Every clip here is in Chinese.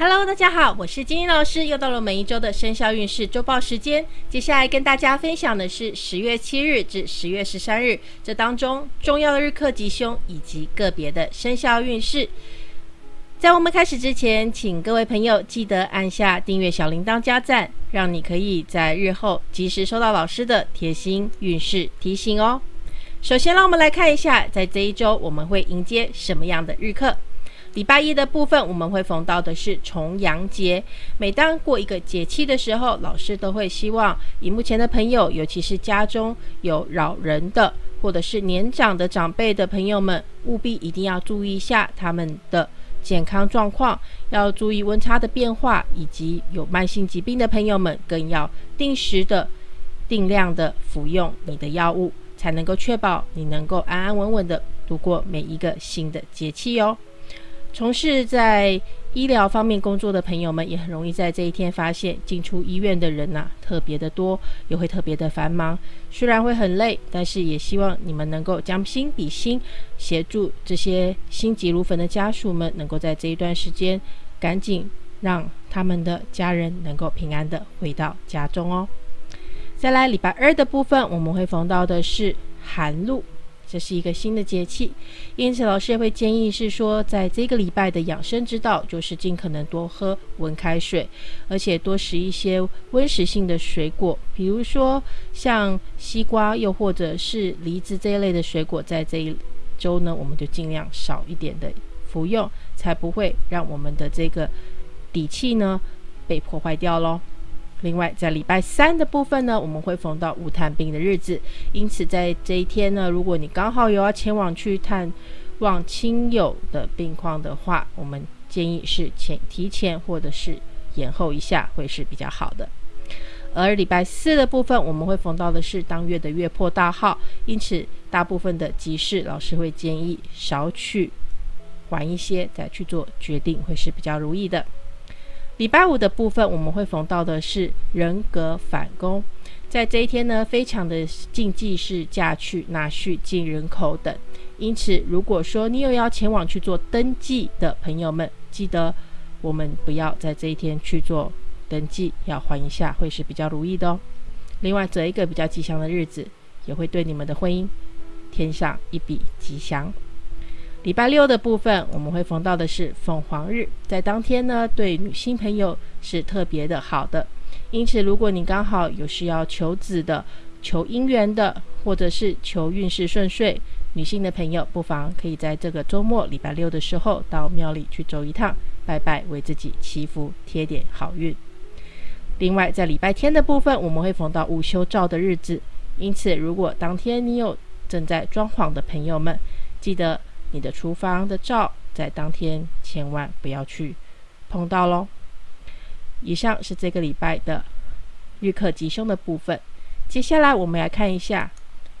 Hello，大家好，我是金英老师，又到了每一周的生肖运势周报时间。接下来跟大家分享的是十月七日至十月十三日这当中重要的日课吉凶以及个别的生肖运势。在我们开始之前，请各位朋友记得按下订阅小铃铛加赞，让你可以在日后及时收到老师的贴心运势提醒哦。首先，让我们来看一下，在这一周我们会迎接什么样的日课。礼拜一的部分，我们会逢到的是重阳节。每当过一个节气的时候，老师都会希望荧幕前的朋友，尤其是家中有老人的，或者是年长的长辈的朋友们，务必一定要注意一下他们的健康状况，要注意温差的变化，以及有慢性疾病的朋友们，更要定时的、定量的服用你的药物，才能够确保你能够安安稳稳的度过每一个新的节气哦。从事在医疗方面工作的朋友们，也很容易在这一天发现进出医院的人呐特别的多，也会特别的繁忙。虽然会很累，但是也希望你们能够将心比心，协助这些心急如焚的家属们，能够在这一段时间赶紧让他们的家人能够平安的回到家中哦。再来礼拜二的部分，我们会逢到的是寒露。这是一个新的节气，因此老师也会建议是说，在这个礼拜的养生之道，就是尽可能多喝温开水，而且多食一些温食性的水果，比如说像西瓜，又或者是梨子这一类的水果，在这一周呢，我们就尽量少一点的服用，才不会让我们的这个底气呢被破坏掉喽。另外，在礼拜三的部分呢，我们会逢到无探病的日子，因此在这一天呢，如果你刚好有要前往去探望亲友的病况的话，我们建议是前提前或者是延后一下，会是比较好的。而礼拜四的部分，我们会逢到的是当月的月破大号，因此大部分的集市，老师会建议少去晚一些再去做决定，会是比较如意的。礼拜五的部分，我们会逢到的是人格反攻，在这一天呢，非常的禁忌是嫁娶、纳婿、进人口等。因此，如果说你有要前往去做登记的朋友们，记得我们不要在这一天去做登记，要缓一下，会是比较如意的哦。另外，择一个比较吉祥的日子，也会对你们的婚姻添上一笔吉祥。礼拜六的部分，我们会逢到的是凤凰日，在当天呢，对女性朋友是特别的好的。因此，如果你刚好有需要求子的、求姻缘的，或者是求运势顺遂，女性的朋友不妨可以在这个周末礼拜六的时候到庙里去走一趟，拜拜，为自己祈福，贴点好运。另外，在礼拜天的部分，我们会逢到午休照的日子，因此，如果当天你有正在装潢的朋友们，记得。你的厨房的灶在当天千万不要去碰到喽。以上是这个礼拜的预课吉凶的部分。接下来我们来看一下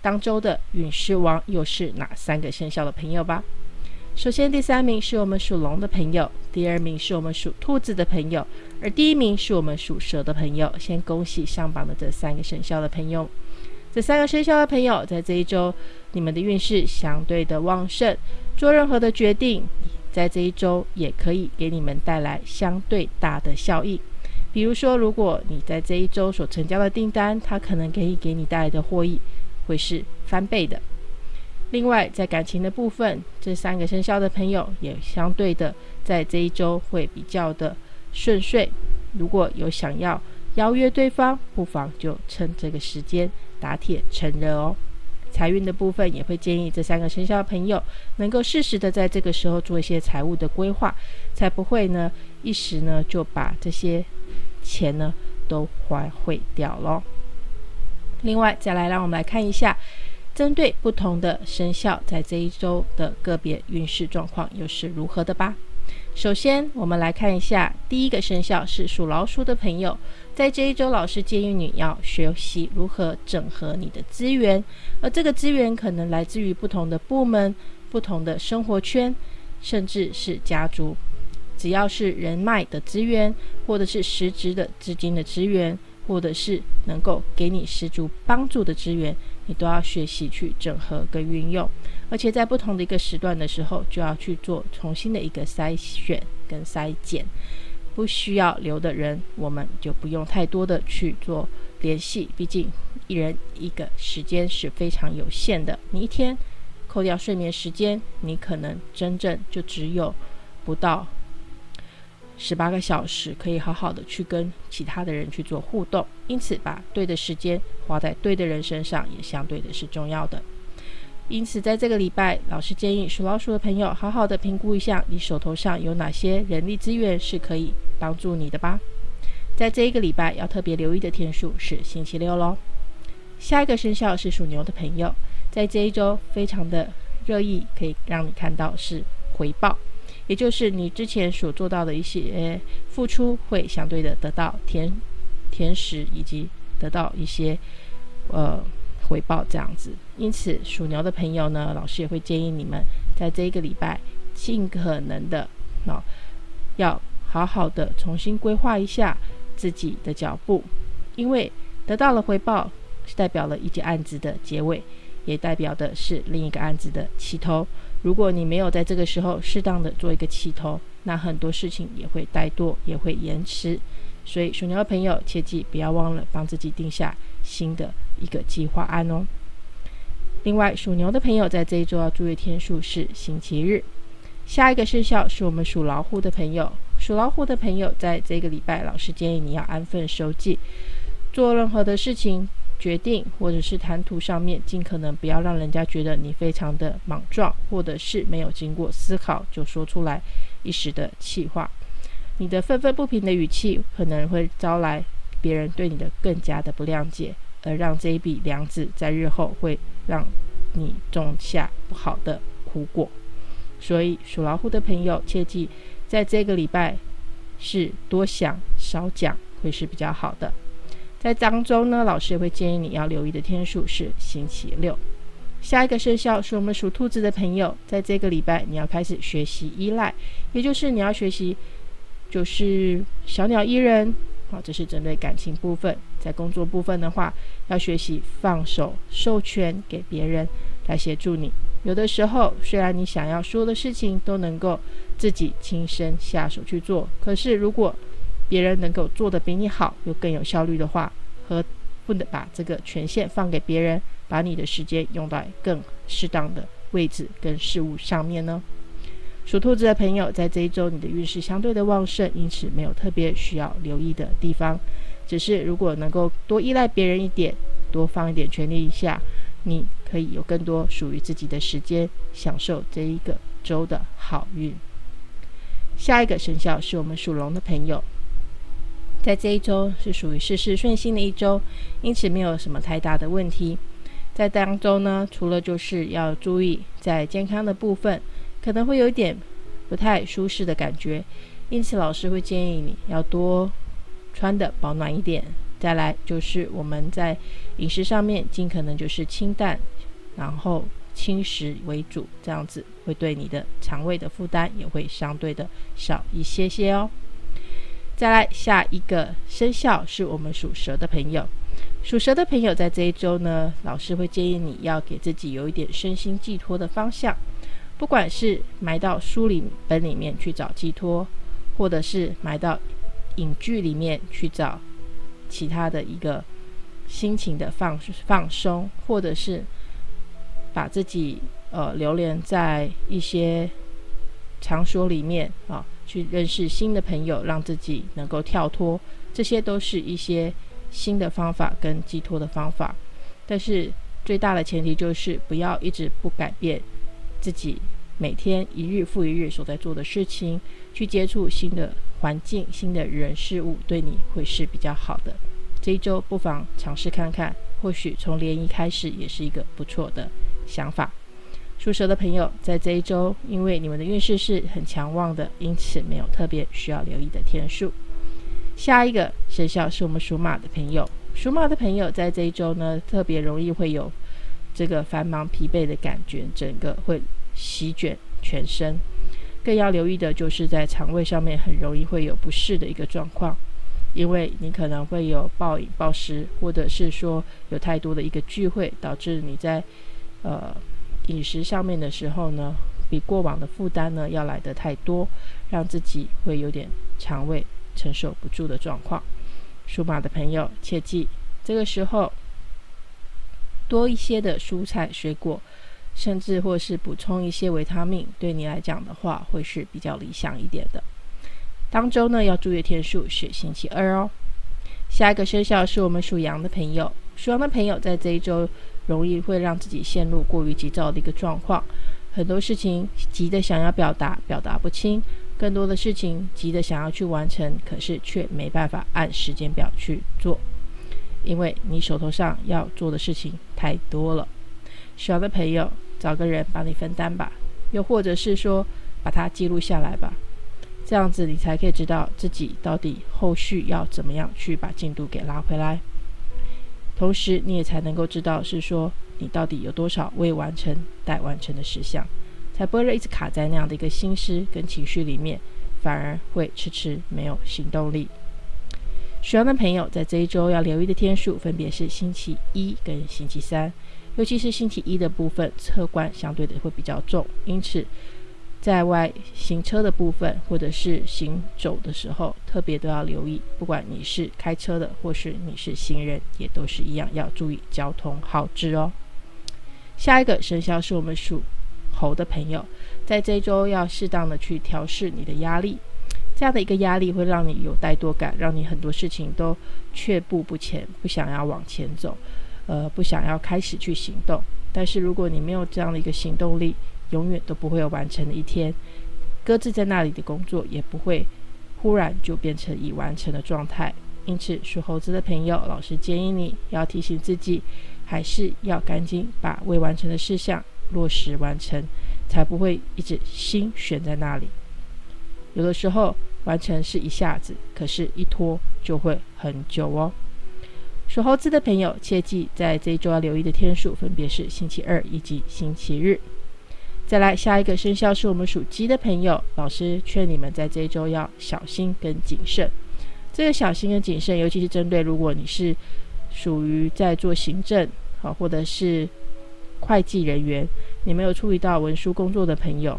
当周的陨石王又是哪三个生肖的朋友吧。首先，第三名是我们属龙的朋友，第二名是我们属兔子的朋友，而第一名是我们属蛇的朋友。先恭喜上榜的这三个生肖的朋友。这三个生肖的朋友，在这一周，你们的运势相对的旺盛，做任何的决定，在这一周也可以给你们带来相对大的效益。比如说，如果你在这一周所成交的订单，它可能可以给你带来的获益会是翻倍的。另外，在感情的部分，这三个生肖的朋友也相对的在这一周会比较的顺遂。如果有想要邀约对方，不妨就趁这个时间。打铁趁热哦，财运的部分也会建议这三个生肖朋友能够适时的在这个时候做一些财务的规划，才不会呢一时呢就把这些钱呢都花费掉咯。另外，再来让我们来看一下，针对不同的生肖在这一周的个别运势状况又是如何的吧。首先，我们来看一下第一个生肖是属老鼠的朋友。在这一周，老师建议你要学习如何整合你的资源，而这个资源可能来自于不同的部门、不同的生活圈，甚至是家族。只要是人脉的资源，或者是实质的资金的资源，或者是能够给你十足帮助的资源，你都要学习去整合跟运用。而且在不同的一个时段的时候，就要去做重新的一个筛选跟筛减。不需要留的人，我们就不用太多的去做联系。毕竟一人一个时间是非常有限的。你一天扣掉睡眠时间，你可能真正就只有不到十八个小时，可以好好的去跟其他的人去做互动。因此，把对的时间花在对的人身上，也相对的是重要的。因此，在这个礼拜，老师建议属老鼠的朋友好好的评估一下，你手头上有哪些人力资源是可以帮助你的吧。在这一个礼拜，要特别留意的天数是星期六喽。下一个生肖是属牛的朋友，在这一周非常的热议，可以让你看到是回报，也就是你之前所做到的一些付出，会相对的得到甜甜食，以及得到一些呃。回报这样子，因此属牛的朋友呢，老师也会建议你们在这一个礼拜尽可能的，哦，要好好的重新规划一下自己的脚步，因为得到了回报，代表了一件案子的结尾，也代表的是另一个案子的起头。如果你没有在这个时候适当的做一个起头，那很多事情也会怠惰，也会延迟。所以属牛的朋友切记不要忘了帮自己定下新的。一个计划案哦。另外，属牛的朋友在这一周要注意天数是星期日。下一个生肖是我们属老虎的朋友。属老虎的朋友在这个礼拜，老师建议你要安分守己，做任何的事情、决定或者是谈吐上面，尽可能不要让人家觉得你非常的莽撞，或者是没有经过思考就说出来一时的气话。你的愤愤不平的语气，可能会招来别人对你的更加的不谅解。而让这一笔粮子在日后会让你种下不好的苦果，所以属老虎的朋友切记，在这个礼拜是多想少讲会是比较好的。在当中呢，老师也会建议你要留意的天数是星期六。下一个生肖是我们属兔子的朋友，在这个礼拜你要开始学习依赖，也就是你要学习就是小鸟依人。好，这是针对感情部分。在工作部分的话，要学习放手，授权给别人来协助你。有的时候，虽然你想要说的事情都能够自己亲身下手去做，可是如果别人能够做得比你好，又更有效率的话，何不能把这个权限放给别人，把你的时间用在更适当的位置跟事物上面呢？属兔子的朋友，在这一周你的运势相对的旺盛，因此没有特别需要留意的地方。只是如果能够多依赖别人一点，多放一点权力一下，你可以有更多属于自己的时间，享受这一个周的好运。下一个生肖是我们属龙的朋友，在这一周是属于事事顺心的一周，因此没有什么太大的问题。在当中呢，除了就是要注意在健康的部分。可能会有一点不太舒适的感觉，因此老师会建议你要多穿的保暖一点。再来就是我们在饮食上面尽可能就是清淡，然后轻食为主，这样子会对你的肠胃的负担也会相对的少一些些哦。再来下一个生肖是我们属蛇的朋友，属蛇的朋友在这一周呢，老师会建议你要给自己有一点身心寄托的方向。不管是埋到书里本里面去找寄托，或者是埋到影剧里面去找其他的一个心情的放放松，或者是把自己呃流连在一些场所里面啊，去认识新的朋友，让自己能够跳脱，这些都是一些新的方法跟寄托的方法。但是最大的前提就是不要一直不改变。自己每天一日复一日所在做的事情，去接触新的环境、新的人事物，对你会是比较好的。这一周不妨尝试看看，或许从联谊开始也是一个不错的想法。属蛇的朋友在这一周，因为你们的运势是很强旺的，因此没有特别需要留意的天数。下一个生肖是我们属马的朋友，属马的朋友在这一周呢，特别容易会有。这个繁忙疲惫的感觉，整个会席卷全身。更要留意的就是在肠胃上面很容易会有不适的一个状况，因为你可能会有暴饮暴食，或者是说有太多的一个聚会，导致你在呃饮食上面的时候呢，比过往的负担呢要来得太多，让自己会有点肠胃承受不住的状况。属马的朋友切记，这个时候多一些的蔬菜水果，甚至或是补充一些维他命，对你来讲的话会是比较理想一点的。当周呢要注意天数是星期二哦。下一个生肖是我们属羊的朋友，属羊的朋友在这一周容易会让自己陷入过于急躁的一个状况，很多事情急的想要表达，表达不清。更多的事情急的想要去完成，可是却没办法按时间表去做，因为你手头上要做的事情太多了。需要的朋友找个人帮你分担吧，又或者是说把它记录下来吧，这样子你才可以知道自己到底后续要怎么样去把进度给拉回来。同时你也才能够知道是说你到底有多少未完成待完成的事项。才不会一直卡在那样的一个心思跟情绪里面，反而会迟迟没有行动力。属羊的朋友在这一周要留意的天数分别是星期一跟星期三，尤其是星期一的部分，车关相对的会比较重，因此在外行车的部分或者是行走的时候，特别都要留意。不管你是开车的，或是你是行人，也都是一样要注意交通号志哦。下一个生肖是我们属。猴的朋友，在这周要适当的去调试你的压力，这样的一个压力会让你有怠惰感，让你很多事情都却步不前，不想要往前走，呃，不想要开始去行动。但是如果你没有这样的一个行动力，永远都不会有完成的一天，搁置在那里的工作也不会忽然就变成已完成的状态。因此，属猴子的朋友，老师建议你要提醒自己，还是要赶紧把未完成的事项。落实完成，才不会一直心悬在那里。有的时候完成是一下子，可是一拖就会很久哦。属猴子的朋友切记，在这一周要留意的天数分别是星期二以及星期日。再来下一个生肖是我们属鸡的朋友，老师劝你们在这一周要小心跟谨慎。这个小心跟谨慎，尤其是针对如果你是属于在做行政好，或者是。会计人员，你没有注意到文书工作的朋友，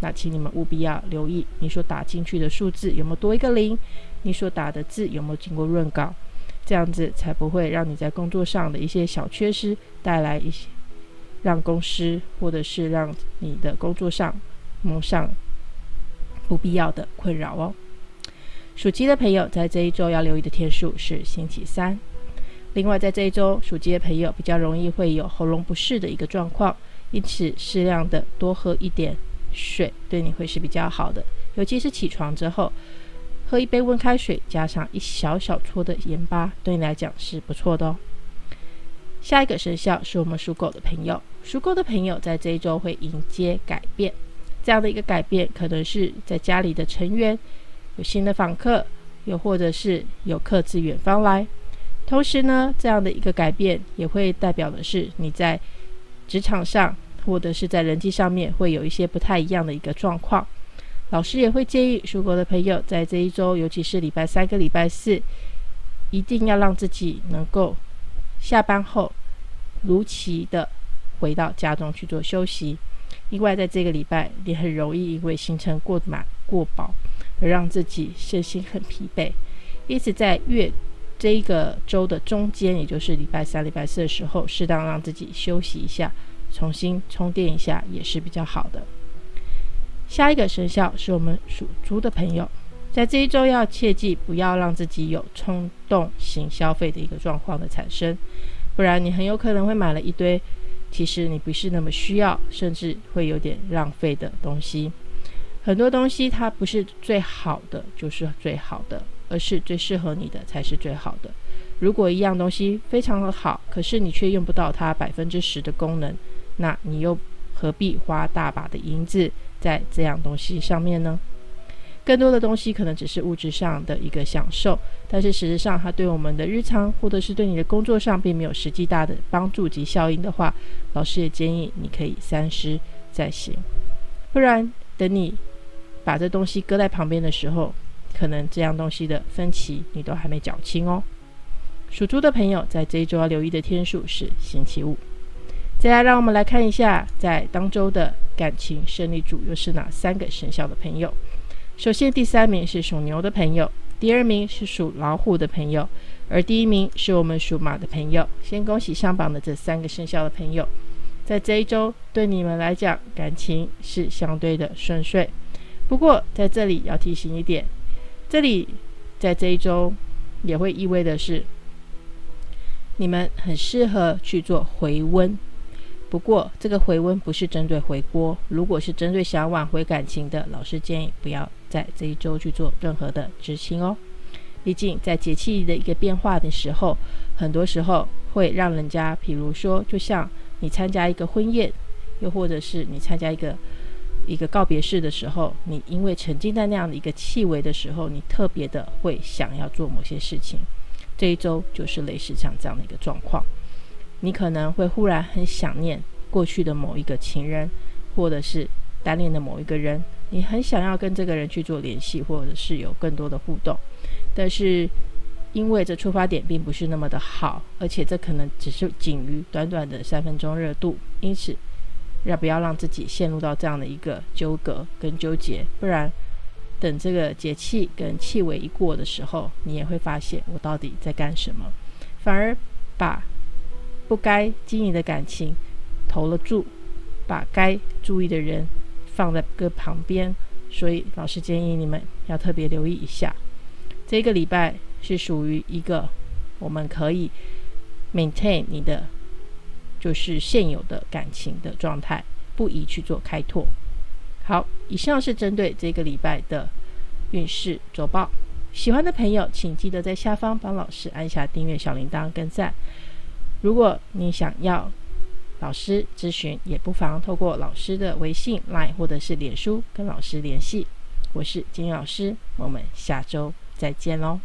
那请你们务必要留意你所打进去的数字有没有多一个零，你所打的字有没有经过润稿，这样子才不会让你在工作上的一些小缺失带来一些让公司或者是让你的工作上蒙上不必要的困扰哦。属鸡的朋友在这一周要留意的天数是星期三。另外，在这一周，属鸡的朋友比较容易会有喉咙不适的一个状况，因此适量的多喝一点水，对你会是比较好的。尤其是起床之后，喝一杯温开水，加上一小小撮的盐巴，对你来讲是不错的哦。下一个生肖是我们属狗的朋友，属狗的朋友在这一周会迎接改变，这样的一个改变，可能是在家里的成员有新的访客，又或者是有客自远方来。同时呢，这样的一个改变也会代表的是你在职场上或者是在人际上面会有一些不太一样的一个状况。老师也会建议属狗的朋友在这一周，尤其是礼拜三跟礼拜四，一定要让自己能够下班后如期的回到家中去做休息。另外，在这个礼拜，你很容易因为行程过满过饱而让自己身心很疲惫，因此在月。这一个周的中间，也就是礼拜三、礼拜四的时候，适当让自己休息一下，重新充电一下，也是比较好的。下一个生肖是我们属猪的朋友，在这一周要切记不要让自己有冲动型消费的一个状况的产生，不然你很有可能会买了一堆其实你不是那么需要，甚至会有点浪费的东西。很多东西它不是最好的，就是最好的。而是最适合你的才是最好的。如果一样东西非常的好，可是你却用不到它百分之十的功能，那你又何必花大把的银子在这样东西上面呢？更多的东西可能只是物质上的一个享受，但是实质上它对我们的日常或者是对你的工作上并没有实际大的帮助及效应的话，老师也建议你可以三思再行。不然等你把这东西搁在旁边的时候，可能这样东西的分歧你都还没缴清哦。属猪的朋友在这一周要留意的天数是星期五。再来，让我们来看一下在当周的感情胜利组又是哪三个生肖的朋友。首先，第三名是属牛的朋友，第二名是属老虎的朋友，而第一名是我们属马的朋友。先恭喜上榜的这三个生肖的朋友，在这一周对你们来讲感情是相对的顺遂。不过在这里要提醒一点，这里在这一周也会意味的是，你们很适合去做回温。不过，这个回温不是针对回锅。如果是针对想挽回感情的，老师建议不要在这一周去做任何的执行哦。毕竟，在节气的一个变化的时候，很多时候会让人家，比如说，就像你参加一个婚宴，又或者是你参加一个一个告别式的时候，你因为沉浸在那样的一个气味的时候，你特别的会想要做某些事情。这一周就是类似像这样的一个状况。你可能会忽然很想念过去的某一个情人，或者是单恋的某一个人，你很想要跟这个人去做联系，或者是有更多的互动，但是因为这出发点并不是那么的好，而且这可能只是仅于短短的三分钟热度，因此要不要让自己陷入到这样的一个纠葛跟纠结？不然等这个节气跟气味一过的时候，你也会发现我到底在干什么，反而把。不该经营的感情投了注，把该注意的人放在个旁边，所以老师建议你们要特别留意一下。这个礼拜是属于一个我们可以 maintain 你的就是现有的感情的状态，不宜去做开拓。好，以上是针对这个礼拜的运势周报。喜欢的朋友，请记得在下方帮老师按下订阅小铃铛跟赞。如果你想要老师咨询，也不妨透过老师的微信、Line 或者是脸书跟老师联系。我是金老师，我们下周再见喽。